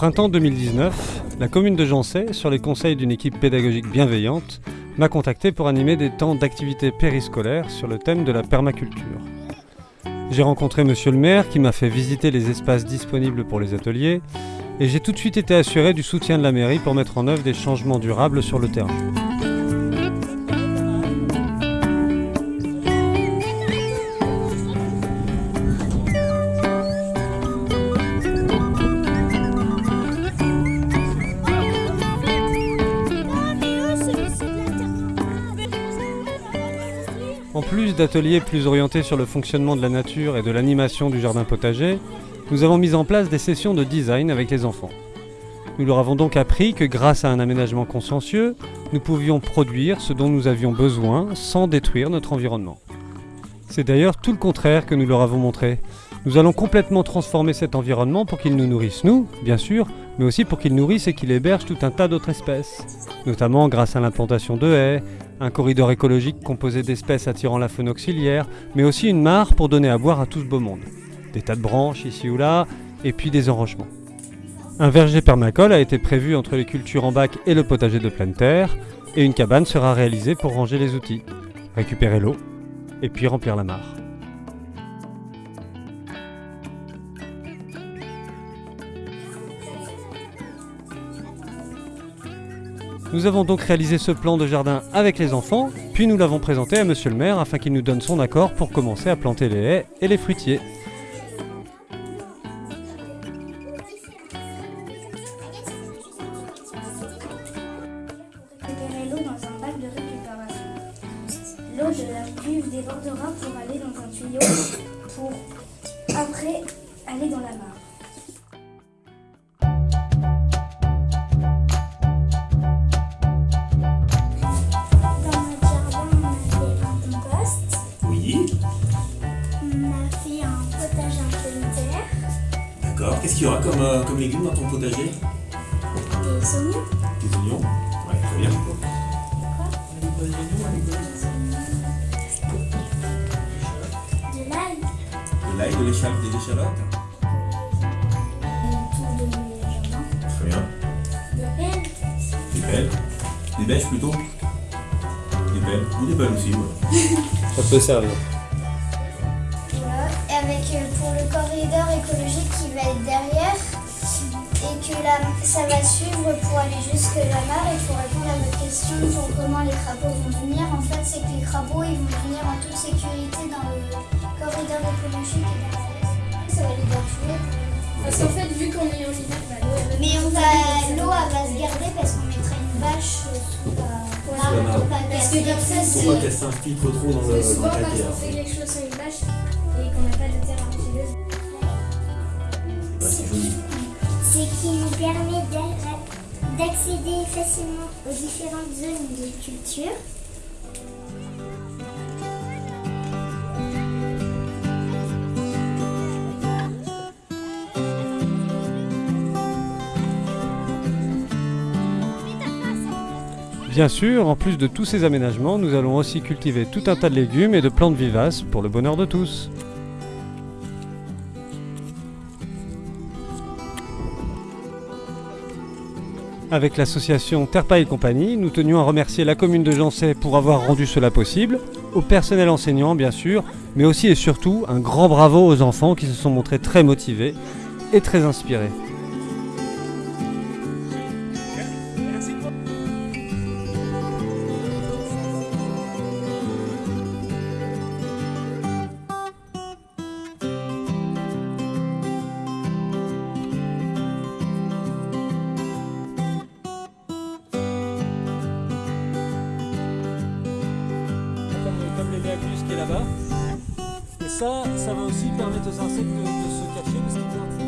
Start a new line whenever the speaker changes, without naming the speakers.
printemps 2019, la commune de Jancet, sur les conseils d'une équipe pédagogique bienveillante, m'a contacté pour animer des temps d'activité périscolaire sur le thème de la permaculture. J'ai rencontré monsieur le maire qui m'a fait visiter les espaces disponibles pour les ateliers et j'ai tout de suite été assuré du soutien de la mairie pour mettre en œuvre des changements durables sur le terrain. En plus d'ateliers plus orientés sur le fonctionnement de la nature et de l'animation du jardin potager, nous avons mis en place des sessions de design avec les enfants. Nous leur avons donc appris que grâce à un aménagement consciencieux, nous pouvions produire ce dont nous avions besoin sans détruire notre environnement. C'est d'ailleurs tout le contraire que nous leur avons montré. Nous allons complètement transformer cet environnement pour qu'il nous nourrisse nous, bien sûr, mais aussi pour qu'il nourrisse et qu'il héberge tout un tas d'autres espèces, notamment grâce à l'implantation de haies, un corridor écologique composé d'espèces attirant la faune auxiliaire, mais aussi une mare pour donner à boire à tout ce beau monde. Des tas de branches ici ou là, et puis des enrochements. Un verger permacole a été prévu entre les cultures en bac et le potager de pleine terre, et une cabane sera réalisée pour ranger les outils, récupérer l'eau, et puis remplir la mare. Nous avons donc réalisé ce plan de jardin avec les enfants, puis nous l'avons présenté à monsieur le maire afin qu'il nous donne son accord pour commencer à planter les haies et les fruitiers.
D'accord. Qu'est-ce qu'il y aura comme, euh, comme légumes dans ton potager?
Des oignons,
Des oignons Ouais, très bien.
de l'ail,
De l'ail, de l'échalote, des échalotes
autour de mon jardin,
Très bien.
des pelles,
Des pelles Des bêches plutôt Des pelles Ou des pelles aussi, ouais.
Ça peut servir.
Voilà, et avec euh, pour le corridor écologique va être derrière et que là, ça va suivre pour aller jusque la mare et pour répondre à votre question pour comment les crapauds vont venir. En fait, c'est que les crapauds ils vont venir en toute sécurité dans le corridor écologique et derrière. Ça va les faire tuer.
Parce qu'en fait, vu qu'on est en hiver, bah, l'eau, elle va
Mais on va, l'eau elle va se garder parce qu'on mettra une bâche euh, sous la
la mare.
pour pas
Parce que
casser.
comme ça,
Pour
si.
pas qu'elle s'infiltre trop dans le,
Parce que
dans
souvent, quand on fait quelque chose sur une bâche et qu'on n'a pas de terre argileuse,
c'est
qui nous permet d'a- d'accéder facilement aux différentes zones de culture.
Bien sûr, en plus de tous ces aménagements, nous allons aussi cultiver tout un tas de légumes et de plantes vivaces pour le bonheur de tous. Avec l'association Terpa et compagnie, nous tenions à remercier la commune de Jancet pour avoir rendu cela possible, au personnel enseignant bien sûr, mais aussi et surtout un grand bravo aux enfants qui se sont montrés très motivés et très inspirés. Et ça, ça va aussi permettre aux insectes de, se cacher parce qu'ils